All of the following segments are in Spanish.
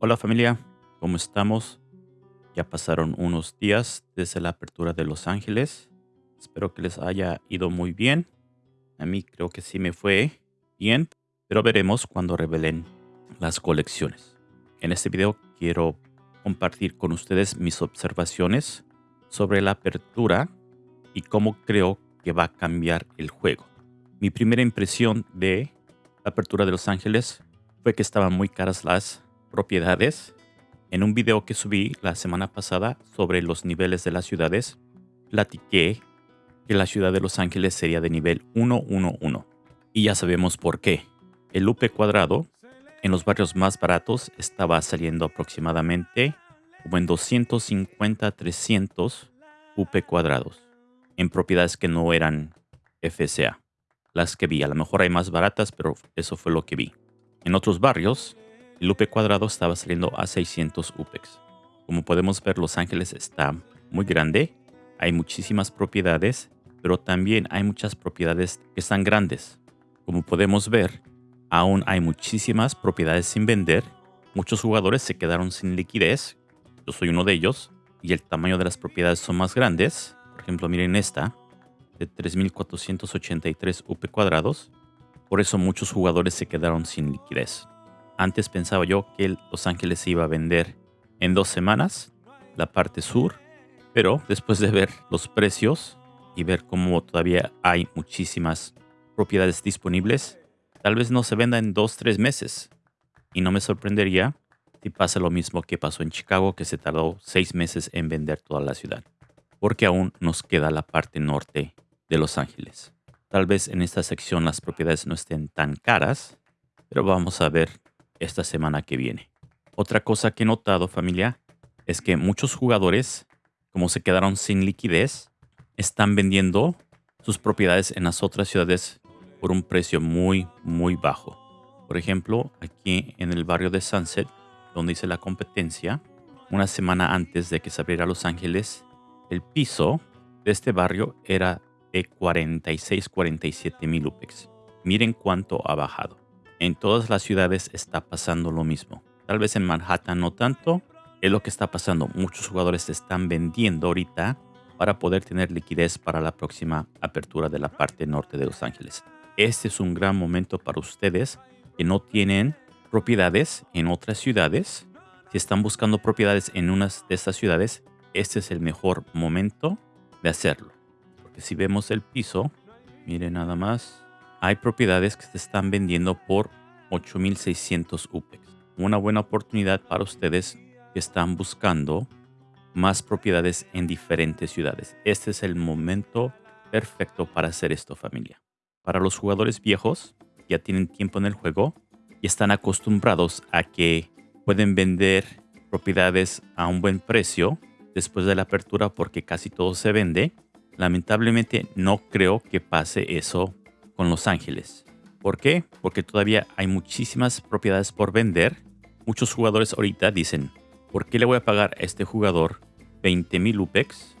Hola familia, ¿cómo estamos? Ya pasaron unos días desde la apertura de Los Ángeles. Espero que les haya ido muy bien. A mí creo que sí me fue bien, pero veremos cuando revelen las colecciones. En este video quiero compartir con ustedes mis observaciones sobre la apertura y cómo creo que va a cambiar el juego. Mi primera impresión de la apertura de Los Ángeles fue que estaban muy caras las propiedades. En un video que subí la semana pasada sobre los niveles de las ciudades, platiqué que la ciudad de Los Ángeles sería de nivel 111. Y ya sabemos por qué. El UP cuadrado en los barrios más baratos estaba saliendo aproximadamente como en 250 300 UP cuadrados en propiedades que no eran FCA. Las que vi, a lo mejor hay más baratas, pero eso fue lo que vi. En otros barrios, el UP cuadrado estaba saliendo a 600 UPEX. Como podemos ver, Los Ángeles está muy grande. Hay muchísimas propiedades, pero también hay muchas propiedades que están grandes. Como podemos ver, aún hay muchísimas propiedades sin vender. Muchos jugadores se quedaron sin liquidez. Yo soy uno de ellos. Y el tamaño de las propiedades son más grandes. Por ejemplo, miren esta, de 3.483 UP cuadrados. Por eso muchos jugadores se quedaron sin liquidez. Antes pensaba yo que Los Ángeles iba a vender en dos semanas, la parte sur, pero después de ver los precios y ver cómo todavía hay muchísimas propiedades disponibles, tal vez no se venda en dos, tres meses. Y no me sorprendería si pasa lo mismo que pasó en Chicago, que se tardó seis meses en vender toda la ciudad, porque aún nos queda la parte norte de Los Ángeles. Tal vez en esta sección las propiedades no estén tan caras, pero vamos a ver esta semana que viene. Otra cosa que he notado familia es que muchos jugadores, como se quedaron sin liquidez, están vendiendo sus propiedades en las otras ciudades por un precio muy, muy bajo. Por ejemplo, aquí en el barrio de Sunset, donde hice la competencia, una semana antes de que se abriera Los Ángeles, el piso de este barrio era de 46, 47 mil UPEX. Miren cuánto ha bajado. En todas las ciudades está pasando lo mismo. Tal vez en Manhattan no tanto. Es lo que está pasando. Muchos jugadores se están vendiendo ahorita para poder tener liquidez para la próxima apertura de la parte norte de Los Ángeles. Este es un gran momento para ustedes que no tienen propiedades en otras ciudades. Si están buscando propiedades en unas de estas ciudades, este es el mejor momento de hacerlo. Porque si vemos el piso, miren nada más, hay propiedades que se están vendiendo por 8600 UPEX. Una buena oportunidad para ustedes que están buscando más propiedades en diferentes ciudades. Este es el momento perfecto para hacer esto familia. Para los jugadores viejos, ya tienen tiempo en el juego y están acostumbrados a que pueden vender propiedades a un buen precio después de la apertura porque casi todo se vende. Lamentablemente no creo que pase eso con Los Ángeles. ¿Por qué? Porque todavía hay muchísimas propiedades por vender. Muchos jugadores ahorita dicen, ¿por qué le voy a pagar a este jugador 20 mil UPEX?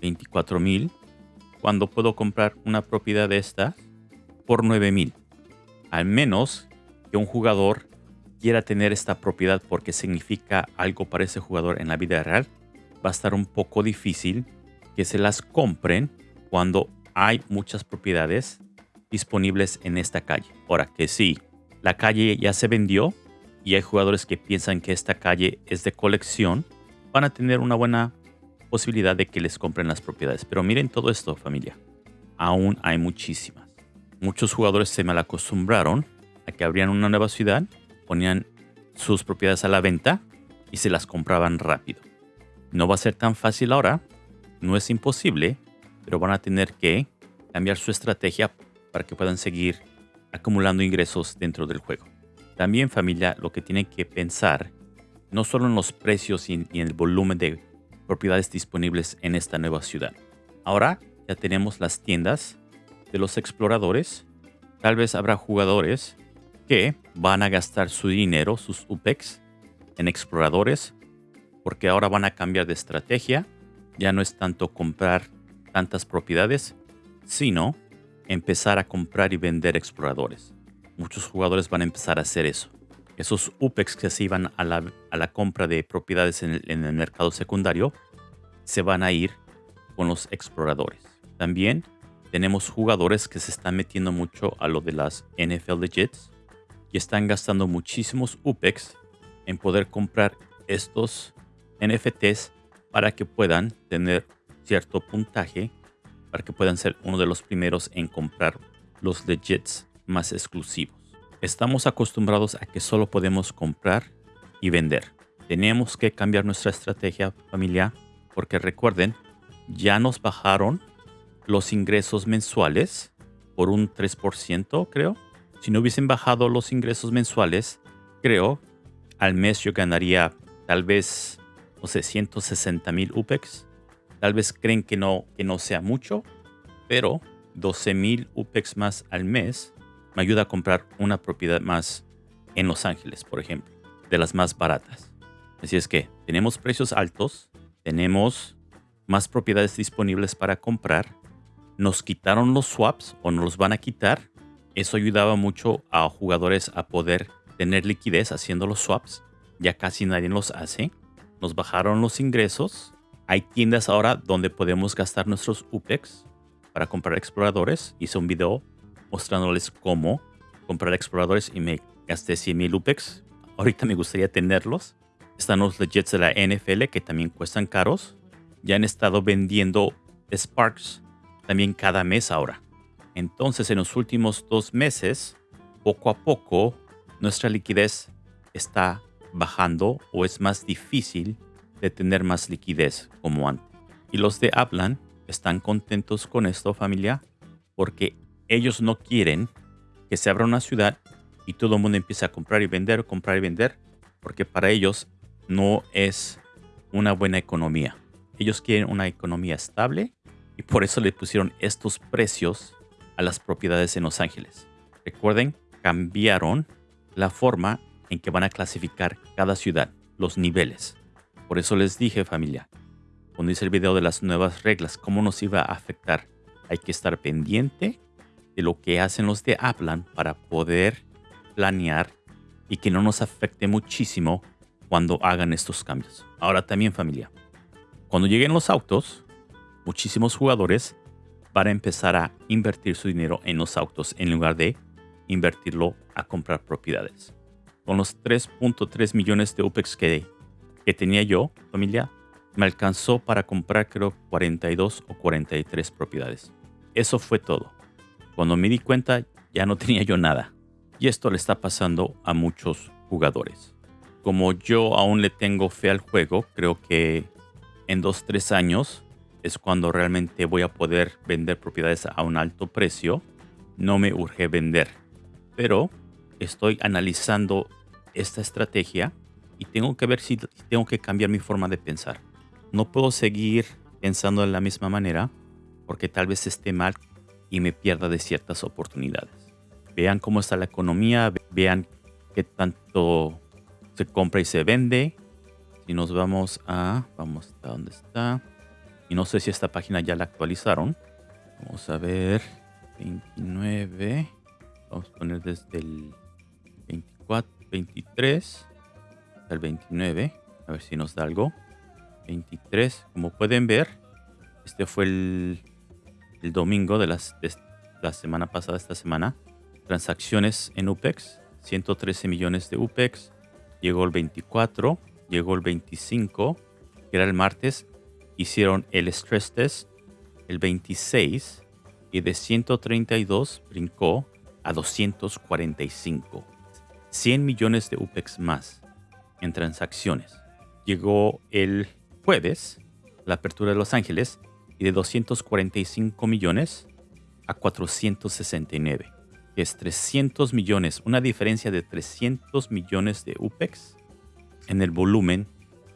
24 mil. Cuando puedo comprar una propiedad de esta por 9 mil. Al menos que un jugador quiera tener esta propiedad porque significa algo para ese jugador en la vida real, va a estar un poco difícil que se las compren cuando hay muchas propiedades disponibles en esta calle. Ahora que sí, la calle ya se vendió y hay jugadores que piensan que esta calle es de colección, van a tener una buena posibilidad de que les compren las propiedades. Pero miren todo esto, familia. Aún hay muchísimas. Muchos jugadores se mal acostumbraron a que abrían una nueva ciudad, ponían sus propiedades a la venta y se las compraban rápido. No va a ser tan fácil ahora, no es imposible, pero van a tener que cambiar su estrategia para que puedan seguir acumulando ingresos dentro del juego. También familia, lo que tienen que pensar no solo en los precios y en el volumen de propiedades disponibles en esta nueva ciudad. Ahora ya tenemos las tiendas de los exploradores. Tal vez habrá jugadores que van a gastar su dinero, sus UPEX, en exploradores, porque ahora van a cambiar de estrategia. Ya no es tanto comprar tantas propiedades, sino empezar a comprar y vender exploradores. Muchos jugadores van a empezar a hacer eso. Esos UPEX que se iban a la, a la compra de propiedades en el, en el mercado secundario se van a ir con los exploradores. También tenemos jugadores que se están metiendo mucho a lo de las NFL Legits y están gastando muchísimos UPEX en poder comprar estos NFTs para que puedan tener cierto puntaje, para que puedan ser uno de los primeros en comprar los legits más exclusivos. Estamos acostumbrados a que solo podemos comprar y vender. Tenemos que cambiar nuestra estrategia familiar porque recuerden, ya nos bajaron los ingresos mensuales por un 3%, creo. Si no hubiesen bajado los ingresos mensuales, creo, al mes yo ganaría tal vez, no sé, 160 mil UPEX. Tal vez creen que no, que no sea mucho, pero 12 mil UPEX más al mes me ayuda a comprar una propiedad más en Los Ángeles, por ejemplo, de las más baratas. Así es que tenemos precios altos, tenemos más propiedades disponibles para comprar nos quitaron los swaps o nos los van a quitar. Eso ayudaba mucho a jugadores a poder tener liquidez haciendo los swaps. Ya casi nadie los hace. Nos bajaron los ingresos. Hay tiendas ahora donde podemos gastar nuestros UPEX para comprar exploradores. Hice un video mostrándoles cómo comprar exploradores y me gasté 100 mil UPEX. Ahorita me gustaría tenerlos. Están los legits de la NFL que también cuestan caros. Ya han estado vendiendo Sparks también cada mes ahora. Entonces, en los últimos dos meses, poco a poco, nuestra liquidez está bajando o es más difícil de tener más liquidez como antes. Y los de Aplan están contentos con esto, familia, porque ellos no quieren que se abra una ciudad y todo el mundo empiece a comprar y vender, comprar y vender, porque para ellos no es una buena economía. Ellos quieren una economía estable y por eso le pusieron estos precios a las propiedades en Los Ángeles. Recuerden, cambiaron la forma en que van a clasificar cada ciudad, los niveles. Por eso les dije familia, cuando hice el video de las nuevas reglas, cómo nos iba a afectar, hay que estar pendiente de lo que hacen los de Aplan para poder planear y que no nos afecte muchísimo cuando hagan estos cambios. Ahora también familia, cuando lleguen los autos, muchísimos jugadores van a empezar a invertir su dinero en los autos en lugar de invertirlo a comprar propiedades. Con los 3.3 millones de UPEX que, que tenía yo, familia, me alcanzó para comprar creo 42 o 43 propiedades. Eso fue todo. Cuando me di cuenta ya no tenía yo nada. Y esto le está pasando a muchos jugadores. Como yo aún le tengo fe al juego, creo que en 2-3 años es cuando realmente voy a poder vender propiedades a un alto precio. No me urge vender, pero estoy analizando esta estrategia y tengo que ver si tengo que cambiar mi forma de pensar. No puedo seguir pensando de la misma manera porque tal vez esté mal y me pierda de ciertas oportunidades. Vean cómo está la economía, vean qué tanto se compra y se vende. Si nos vamos a, vamos a dónde está. Y no sé si esta página ya la actualizaron. Vamos a ver. 29. Vamos a poner desde el 24, 23 hasta el 29. A ver si nos da algo. 23. Como pueden ver, este fue el, domingo de, las, de la semana pasada, esta semana. Transacciones en UPEX. 113 millones de UPEX. Llegó el 24. Llegó el 25. Que era el martes hicieron el stress test el 26 y de 132 brincó a 245. 100 millones de UPEX más en transacciones. Llegó el jueves la apertura de Los Ángeles y de 245 millones a 469. Es 300 millones, una diferencia de 300 millones de UPEX en el volumen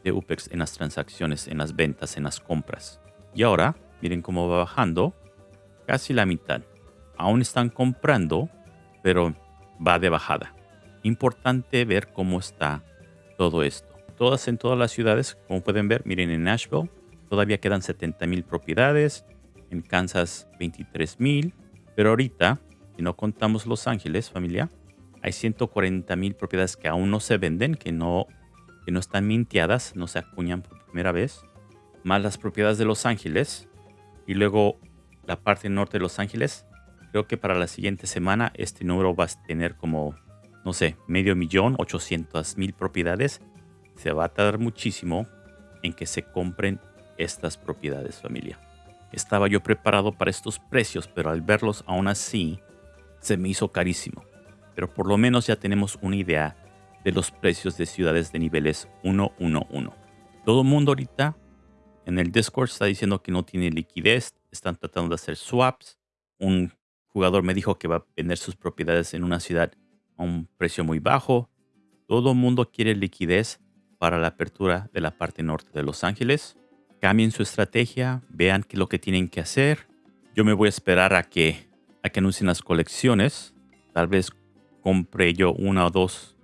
de UPEX en las transacciones, en las ventas, en las compras. Y ahora, miren cómo va bajando, casi la mitad. Aún están comprando, pero va de bajada. Importante ver cómo está todo esto. Todas en todas las ciudades, como pueden ver, miren en Nashville, todavía quedan 70 mil propiedades, en Kansas 23 mil, pero ahorita, si no contamos Los Ángeles, familia, hay 140 mil propiedades que aún no se venden, que no, que no están minteadas, no se acuñan por primera vez. Más las propiedades de Los Ángeles. Y luego la parte norte de Los Ángeles. Creo que para la siguiente semana este número va a tener como, no sé, medio millón, 800 mil propiedades. Se va a tardar muchísimo en que se compren estas propiedades familia. Estaba yo preparado para estos precios, pero al verlos aún así se me hizo carísimo. Pero por lo menos ya tenemos una idea de los precios de ciudades de niveles 111. Todo el mundo ahorita en el Discord está diciendo que no tiene liquidez, están tratando de hacer swaps. Un jugador me dijo que va a vender sus propiedades en una ciudad a un precio muy bajo. Todo el mundo quiere liquidez para la apertura de la parte norte de Los Ángeles. Cambien su estrategia, vean qué es lo que tienen que hacer. Yo me voy a esperar a que, a que anuncien las colecciones. Tal vez compre yo una o dos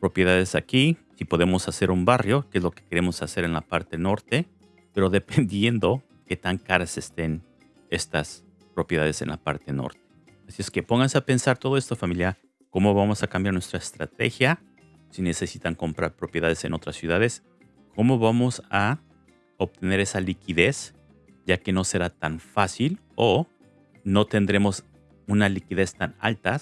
propiedades aquí. Si podemos hacer un barrio, que es lo que queremos hacer en la parte norte. Pero dependiendo qué tan caras estén estas propiedades en la parte norte. Así es que pónganse a pensar todo esto familia. ¿Cómo vamos a cambiar nuestra estrategia? Si necesitan comprar propiedades en otras ciudades. ¿Cómo vamos a obtener esa liquidez? Ya que no será tan fácil o no tendremos una liquidez tan alta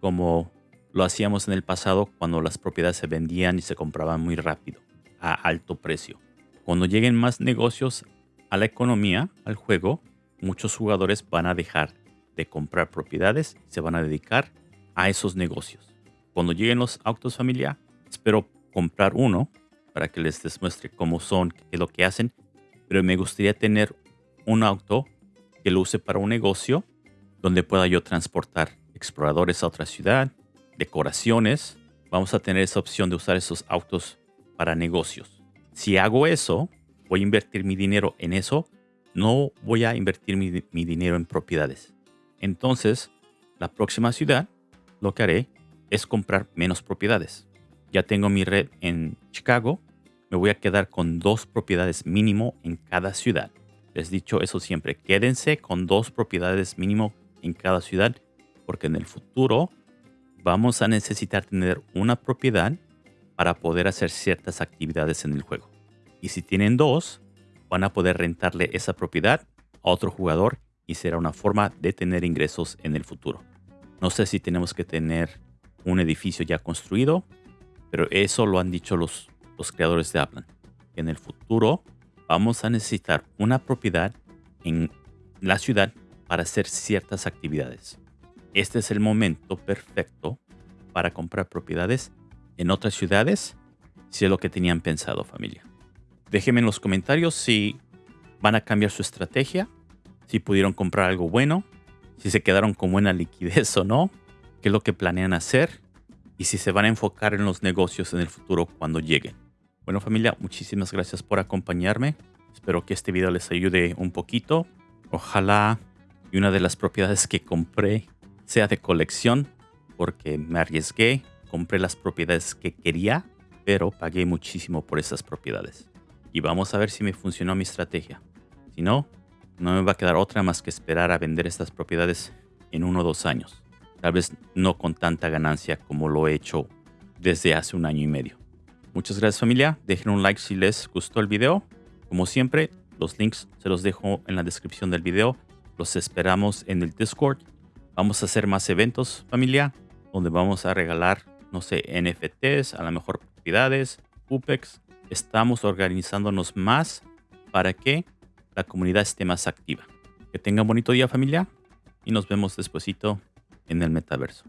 como lo hacíamos en el pasado cuando las propiedades se vendían y se compraban muy rápido, a alto precio. Cuando lleguen más negocios a la economía, al juego, muchos jugadores van a dejar de comprar propiedades y se van a dedicar a esos negocios. Cuando lleguen los autos familia, espero comprar uno para que les demuestre cómo son, qué es lo que hacen, pero me gustaría tener un auto que lo use para un negocio donde pueda yo transportar exploradores a otra ciudad, decoraciones. Vamos a tener esa opción de usar esos autos para negocios. Si hago eso, voy a invertir mi dinero en eso. No voy a invertir mi, dinero en propiedades. Entonces, la próxima ciudad, lo que haré es comprar menos propiedades. Ya tengo mi red en Chicago. Me voy a quedar con dos propiedades mínimo en cada ciudad. Les he dicho eso siempre. Quédense con dos propiedades mínimo en cada ciudad porque en el futuro vamos a necesitar tener una propiedad para poder hacer ciertas actividades en el juego. Y si tienen dos, van a poder rentarle esa propiedad a otro jugador y será una forma de tener ingresos en el futuro. No sé si tenemos que tener un edificio ya construido, pero eso lo han dicho los, creadores de Aplan. En el futuro vamos a necesitar una propiedad en la ciudad para hacer ciertas actividades este es el momento perfecto para comprar propiedades en otras ciudades si es lo que tenían pensado familia. Déjenme en los comentarios si van a cambiar su estrategia, si pudieron comprar algo bueno, si se quedaron con buena liquidez o no, qué es lo que planean hacer y si se van a enfocar en los negocios en el futuro cuando lleguen. Bueno familia, muchísimas gracias por acompañarme. Espero que este video les ayude un poquito. Ojalá y una de las propiedades que compré sea de colección, porque me arriesgué, compré las propiedades que quería, pero pagué muchísimo por esas propiedades. Y vamos a ver si me funcionó mi estrategia. Si no, no me va a quedar otra más que esperar a vender estas propiedades en uno o dos años. Tal vez no con tanta ganancia como lo he hecho desde hace un año y medio. Muchas gracias familia, dejen un like si les gustó el video. Como siempre, los links se los dejo en la descripción del video. Los esperamos en el Discord Vamos a hacer más eventos, familia, donde vamos a regalar, no sé, NFTs, a lo mejor propiedades, UPEX. Estamos organizándonos más para que la comunidad esté más activa. Que tengan bonito día, familia, y nos vemos despuesito en el metaverso.